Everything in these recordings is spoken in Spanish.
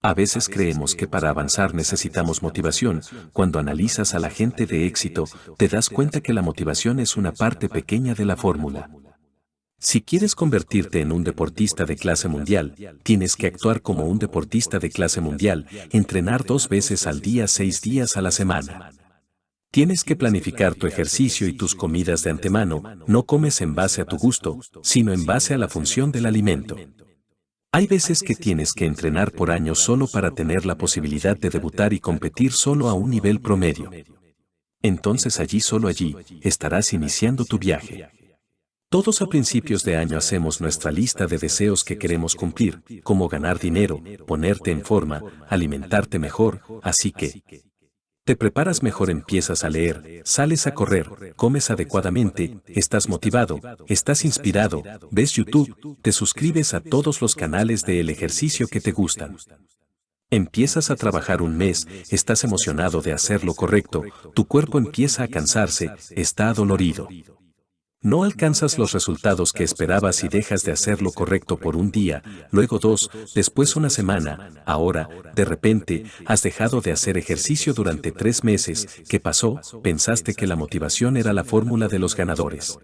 A veces creemos que para avanzar necesitamos motivación. Cuando analizas a la gente de éxito, te das cuenta que la motivación es una parte pequeña de la fórmula. Si quieres convertirte en un deportista de clase mundial, tienes que actuar como un deportista de clase mundial, entrenar dos veces al día seis días a la semana. Tienes que planificar tu ejercicio y tus comidas de antemano, no comes en base a tu gusto, sino en base a la función del alimento. Hay veces que tienes que entrenar por años solo para tener la posibilidad de debutar y competir solo a un nivel promedio. Entonces allí solo allí estarás iniciando tu viaje. Todos a principios de año hacemos nuestra lista de deseos que queremos cumplir, como ganar dinero, ponerte en forma, alimentarte mejor, así que te preparas mejor, empiezas a leer, sales a correr, comes adecuadamente, estás motivado, estás inspirado, ves YouTube, te suscribes a todos los canales de el ejercicio que te gustan. Empiezas a trabajar un mes, estás emocionado de hacer lo correcto, tu cuerpo empieza a cansarse, está adolorido. No alcanzas los resultados que esperabas y dejas de hacer lo correcto por un día, luego dos, después una semana, ahora, de repente, has dejado de hacer ejercicio durante tres meses. ¿Qué pasó? Pensaste que la motivación era la fórmula de los ganadores.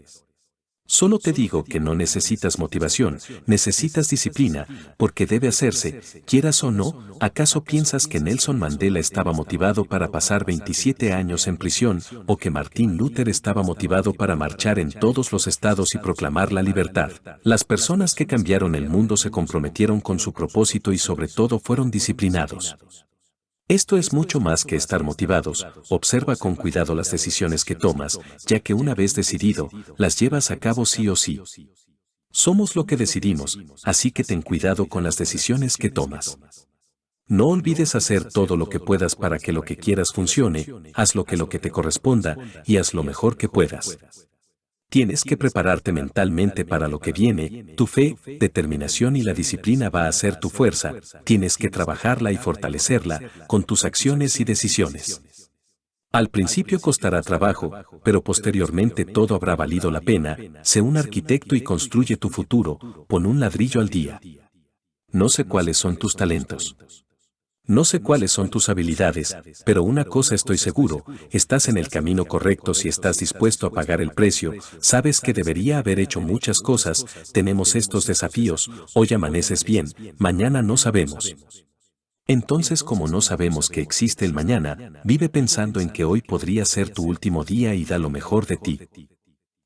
Solo te digo que no necesitas motivación, necesitas disciplina, porque debe hacerse, quieras o no, ¿acaso piensas que Nelson Mandela estaba motivado para pasar 27 años en prisión, o que Martin Luther estaba motivado para marchar en todos los estados y proclamar la libertad? Las personas que cambiaron el mundo se comprometieron con su propósito y sobre todo fueron disciplinados. Esto es mucho más que estar motivados, observa con cuidado las decisiones que tomas, ya que una vez decidido, las llevas a cabo sí o sí. Somos lo que decidimos, así que ten cuidado con las decisiones que tomas. No olvides hacer todo lo que puedas para que lo que quieras funcione, haz lo que lo que te corresponda y haz lo mejor que puedas. Tienes que prepararte mentalmente para lo que viene, tu fe, determinación y la disciplina va a ser tu fuerza, tienes que trabajarla y fortalecerla con tus acciones y decisiones. Al principio costará trabajo, pero posteriormente todo habrá valido la pena, sé un arquitecto y construye tu futuro, pon un ladrillo al día. No sé cuáles son tus talentos. No sé cuáles son tus habilidades, pero una cosa estoy seguro, estás en el camino correcto si estás dispuesto a pagar el precio, sabes que debería haber hecho muchas cosas, tenemos estos desafíos, hoy amaneces bien, mañana no sabemos. Entonces como no sabemos que existe el mañana, vive pensando en que hoy podría ser tu último día y da lo mejor de ti.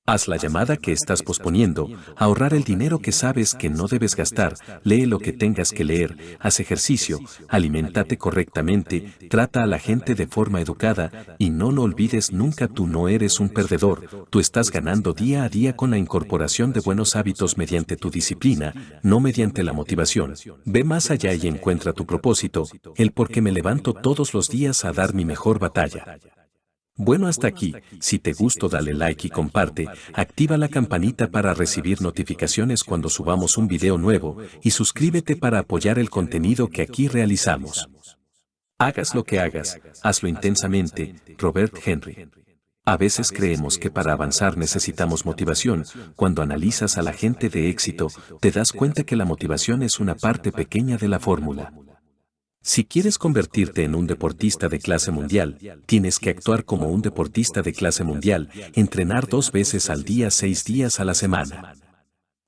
Haz la llamada que estás posponiendo, ahorrar el dinero que sabes que no debes gastar, lee lo que tengas que leer, haz ejercicio, alimentate correctamente, trata a la gente de forma educada. Y no lo olvides nunca tú no eres un perdedor, tú estás ganando día a día con la incorporación de buenos hábitos mediante tu disciplina, no mediante la motivación. Ve más allá y encuentra tu propósito, el por qué me levanto todos los días a dar mi mejor batalla. Bueno hasta aquí, si te gustó dale like y comparte, activa la campanita para recibir notificaciones cuando subamos un video nuevo y suscríbete para apoyar el contenido que aquí realizamos. Hagas lo que hagas, hazlo intensamente, Robert Henry. A veces creemos que para avanzar necesitamos motivación, cuando analizas a la gente de éxito, te das cuenta que la motivación es una parte pequeña de la fórmula. Si quieres convertirte en un deportista de clase mundial, tienes que actuar como un deportista de clase mundial, entrenar dos veces al día seis días a la semana.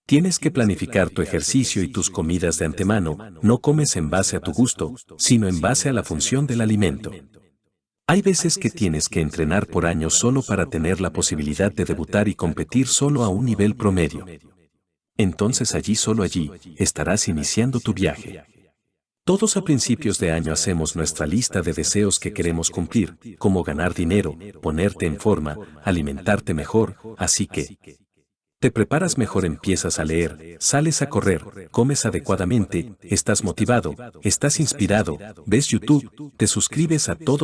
Tienes que planificar tu ejercicio y tus comidas de antemano, no comes en base a tu gusto, sino en base a la función del alimento. Hay veces que tienes que entrenar por años solo para tener la posibilidad de debutar y competir solo a un nivel promedio. Entonces allí solo allí estarás iniciando tu viaje. Todos a principios de año hacemos nuestra lista de deseos que queremos cumplir, como ganar dinero, ponerte en forma, alimentarte mejor, así que te preparas mejor, empiezas a leer, sales a correr, comes adecuadamente, estás motivado, estás inspirado, ves YouTube, te suscribes a todos